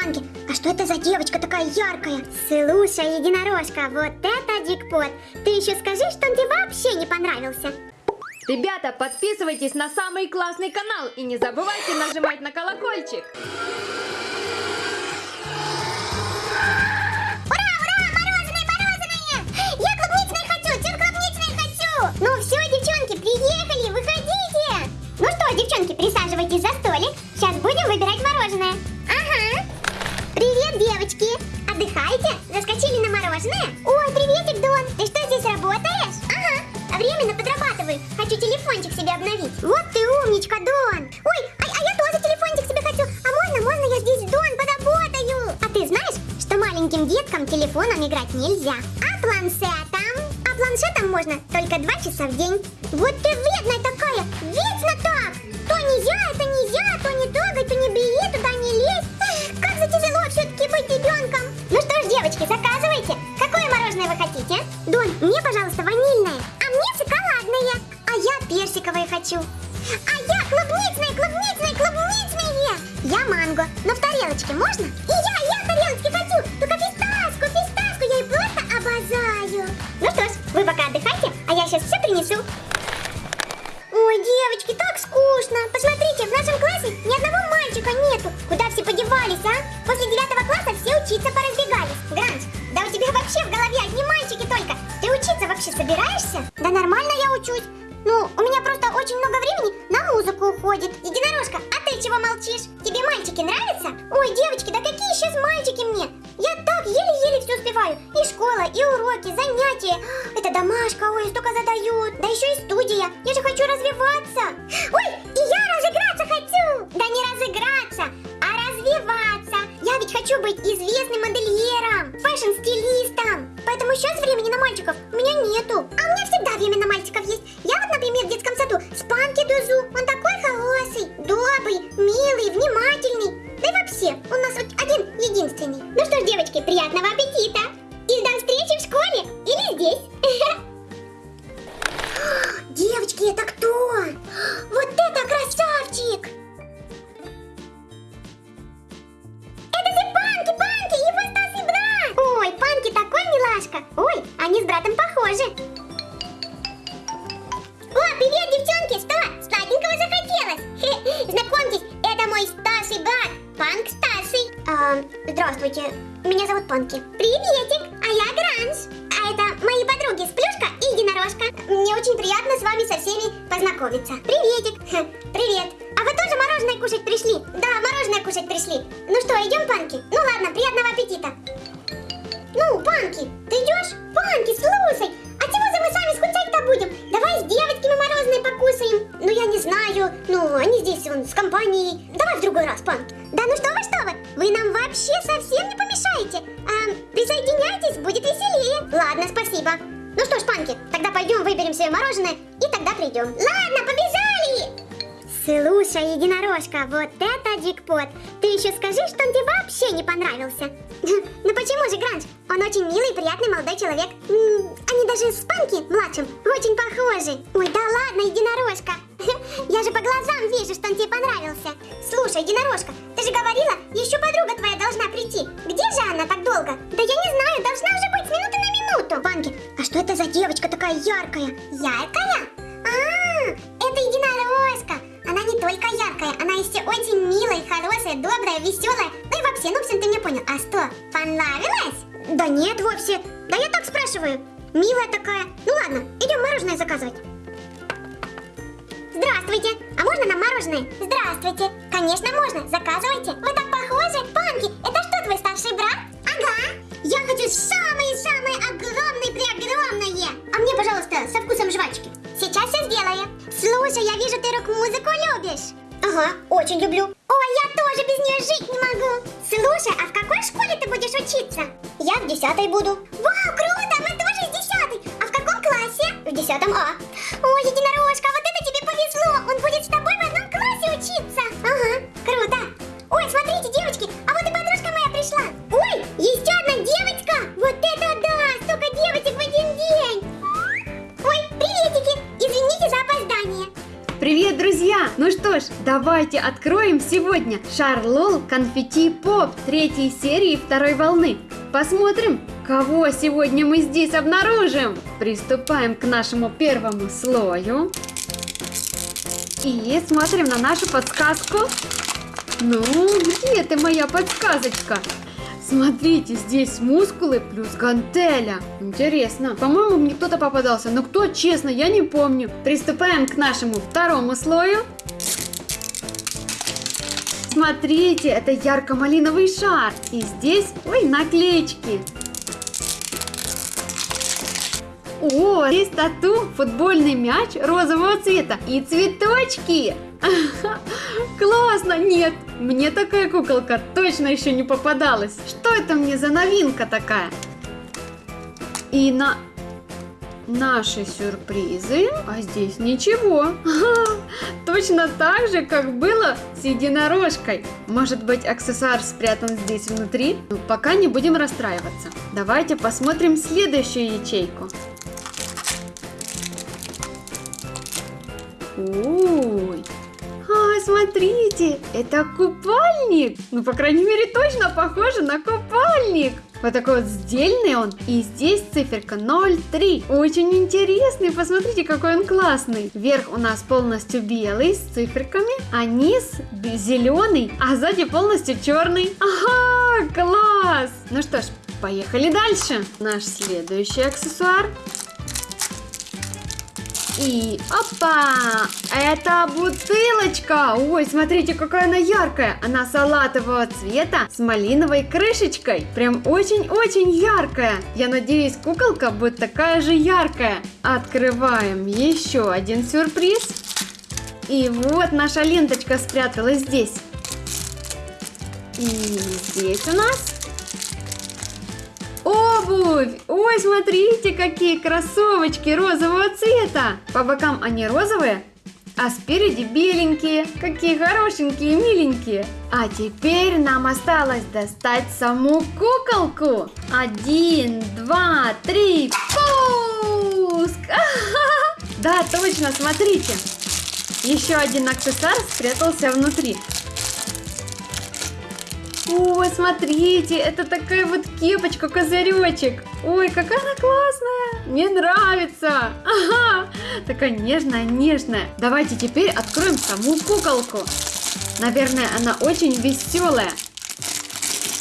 Панки, а что это за девочка такая яркая? Слушай, единорожка, вот это дикпот. Ты еще скажи, что он тебе вообще не понравился. Ребята, подписывайтесь на самый классный канал и не забывайте нажимать на колокольчик. Маленьким деткам телефоном играть нельзя? А планшетом? А планшетом можно только два часа в день. Вот ты вредная такая! Вечно так! То нельзя, это нельзя, то не трогай, то не бери, туда не лезь. Эх, Как же тяжело все-таки быть ребенком. Ну что ж, девочки, заказывайте. Какое мороженое вы хотите? Дон, мне, пожалуйста, ванильное. А мне шоколадное. А я персиковое хочу. А я клубничное, клубничное, клубничное. Я манго. Но в тарелочке можно? И я, я тарелочке хочу. Только фисташку, фисташку я и просто обожаю. Ну что ж, вы пока отдыхайте, а я сейчас все принесу. Ой, девочки, так скучно. Посмотрите, в нашем классе ни одного мальчика нету. Куда все подевались, а? После девятого класса все учиться поразбегались. Гранж, да у тебя вообще в голове одни мальчики только. Ты учиться вообще собираешься? Да нормально я учусь. Ну, у меня просто очень много времени на музыку уходит. Единорожка, а ты чего молчишь? Мальчики нравятся? Ой, девочки, да какие сейчас мальчики мне? Я так еле-еле все успеваю. И школа, и уроки, занятия. Это домашка, ой, столько задают. Да еще и студия. Я же хочу Панк старший. А, здравствуйте, меня зовут Панки. Приветик, а я Гранж. А это мои подруги Сплюшка и Единорожка. Мне очень приятно с вами со всеми познакомиться. Приветик. Хе, Привет. А вы тоже мороженое кушать пришли? Да, мороженое кушать пришли. Ну что, идем, Панки? Ну ладно, приятного аппетита. Ну, Панки, ты идешь? Единорожка, вот это дикпот. Ты еще скажи, что он тебе вообще не понравился. Ну почему же, Гранж? Он очень милый, приятный молодой человек. Они даже с Панки, младшим, очень похожи. Ой, да ладно, единорожка. Я же по глазам вижу, что он тебе понравился. Слушай, единорожка, ты же говорила, еще подруга твоя должна прийти. Где же она так долго? Да я не знаю, должна уже быть с минуты на минуту. Панки, а что это за девочка такая яркая? Яркая? А. Яркая, она еще очень милая, хорошая, добрая, веселая. Ну и вообще, ну в общем, ты меня понял. А что, понравилось? Да нет вовсе. Да я так спрашиваю. Милая такая. Ну ладно, идем мороженое заказывать. Здравствуйте! А можно нам мороженое? Здравствуйте! Конечно, можно, заказывайте! Вы очень люблю. Ой, я тоже без нее жить не могу. Слушай, а в какой школе ты будешь учиться? Я в десятой буду. Вау, круто, мы тоже из десятой. А в каком классе? В десятом А. Ой, единорожка, вот это тебе повезло. Он будет с тобой в одном классе учиться. Давайте откроем сегодня Шарлол Конфетти Поп третьей серии второй волны. Посмотрим, кого сегодня мы здесь обнаружим. Приступаем к нашему первому слою. И смотрим на нашу подсказку. Ну, где ты моя подсказочка? Смотрите, здесь мускулы плюс гантеля. Интересно. По-моему, мне кто-то попадался. Но кто, честно, я не помню. Приступаем к нашему второму слою. Смотрите, это ярко-малиновый шар. И здесь, ой, наклеечки. О, здесь тату, футбольный мяч розового цвета и цветочки. Классно! Нет, мне такая куколка точно еще не попадалась. Что это мне за новинка такая? И на наши сюрпризы, а здесь ничего. Точно так же, как было с единорожкой. Может быть, аксессуар спрятан здесь внутри? Но ну, пока не будем расстраиваться. Давайте посмотрим следующую ячейку. Ой, а, смотрите, это купальник. Ну, по крайней мере, точно похоже на купальник. Вот такой вот сдельный он. И здесь циферка 0,3. Очень интересный. Посмотрите, какой он классный. Верх у нас полностью белый с циферками, а низ зеленый, а сзади полностью черный. Ага, класс! Ну что ж, поехали дальше. Наш следующий аксессуар и опа! Это бутылочка! Ой, смотрите, какая она яркая! Она салатового цвета с малиновой крышечкой. Прям очень-очень яркая. Я надеюсь, куколка будет такая же яркая. Открываем еще один сюрприз. И вот наша ленточка спряталась здесь. И здесь у нас Обувь! Ой, смотрите, какие кроссовочки розового цвета! По бокам они розовые, а спереди беленькие. Какие хорошенькие, миленькие. А теперь нам осталось достать саму куколку. Один, два, три, пуск! Да, точно, смотрите. Еще один аксессуар спрятался внутри. Ой, смотрите, это такая вот кепочка, козыречек. Ой, какая она классная. Мне нравится. Ага, такая нежная, нежная. Давайте теперь откроем саму куколку. Наверное, она очень веселая.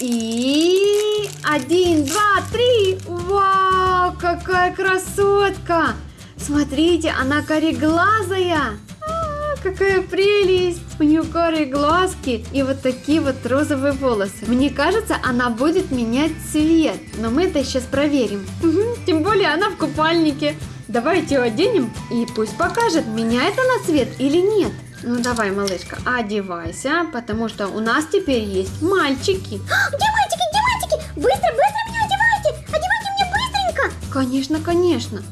И один, два, три. Вау, какая красотка. Смотрите, она кореглазая какая прелесть! У нее карие глазки и вот такие вот розовые волосы. Мне кажется, она будет менять цвет, но мы это сейчас проверим. Угу, тем более она в купальнике. Давайте ее оденем и пусть покажет, меняет она цвет или нет. Ну давай, малышка, одевайся, потому что у нас теперь есть мальчики. Где мальчики, где мальчики? Быстро, быстро меня одевайте! Одевайте мне быстренько! Конечно, конечно.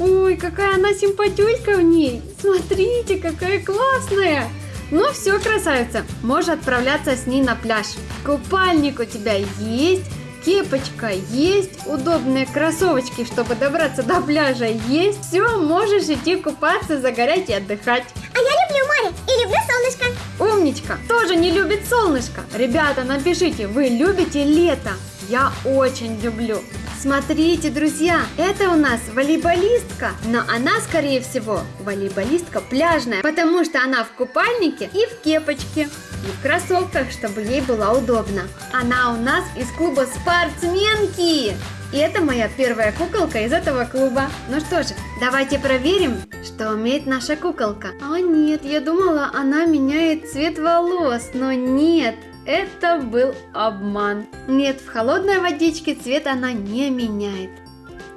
Ой, какая она симпатюлька в ней. Смотрите, какая классная. Ну все, красавица, можешь отправляться с ней на пляж. Купальник у тебя есть, кепочка есть, удобные кроссовочки, чтобы добраться до пляжа есть. Все, можешь идти купаться, загорять и отдыхать. А я люблю море и люблю солнышко. Умничка, тоже не любит солнышко. Ребята, напишите, вы любите лето? Я очень люблю. Смотрите, друзья, это у нас волейболистка, но она, скорее всего, волейболистка пляжная, потому что она в купальнике и в кепочке, и в кроссовках, чтобы ей было удобно. Она у нас из клуба спортсменки. И это моя первая куколка из этого клуба. Ну что же, давайте проверим, что умеет наша куколка. А нет, я думала, она меняет цвет волос, но нет, это был обман. Нет, в холодной водичке цвет она не меняет.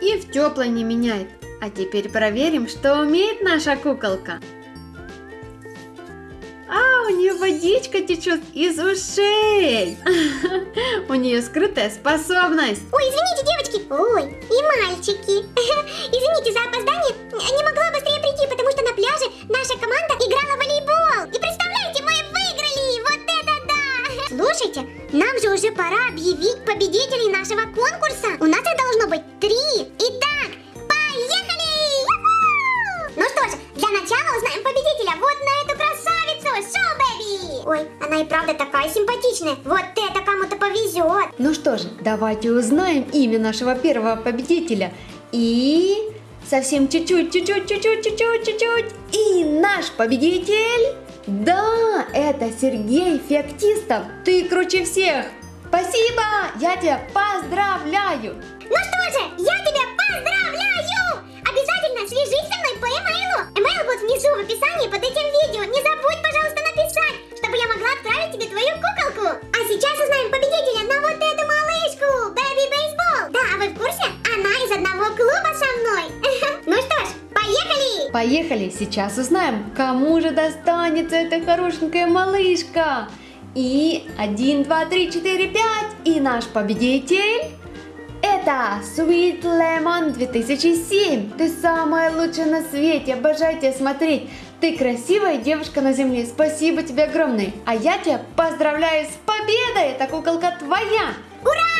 И в теплой не меняет. А теперь проверим, что умеет наша куколка. А, у нее водичка течет из ушей. У нее скрытая способность. Ой, извините, девочки. Ой, и мальчики. симпатичная. Вот это кому-то повезет. Ну что же, давайте узнаем имя нашего первого победителя. И совсем чуть-чуть, чуть-чуть, чуть-чуть, чуть-чуть, чуть-чуть. И наш победитель... Да, это Сергей Феоктистов. Ты круче всех. Спасибо, я тебя поздравляю. Ну что же, я тебя поздравляю! Обязательно свяжись со мной по имейлу. Имейл будет внизу в описании под этим видео. Поехали! Сейчас узнаем, кому же достанется эта хорошенькая малышка. И 1, 2, 3, 4, 5. И наш победитель... Это Sweet Lemon 2007. Ты самая лучшая на свете, обожаю тебя смотреть. Ты красивая девушка на земле, спасибо тебе огромное. А я тебя поздравляю с победой, эта куколка твоя. Ура!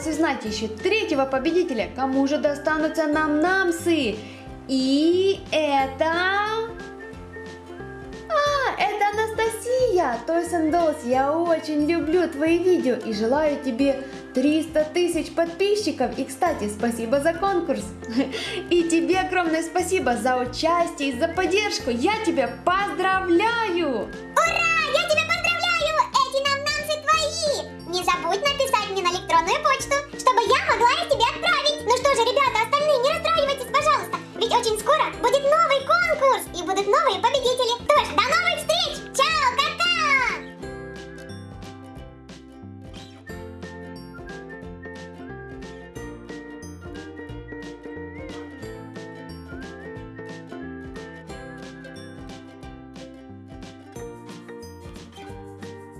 Осталось узнать еще третьего победителя, кому же достанутся нам намсы. И это... А, это Анастасия! Toys and я очень люблю твои видео и желаю тебе 300 тысяч подписчиков. И, кстати, спасибо за конкурс. И тебе огромное спасибо за участие и за поддержку. Я тебя поздравляю! Ура! электронную почту, чтобы я могла их тебе отправить.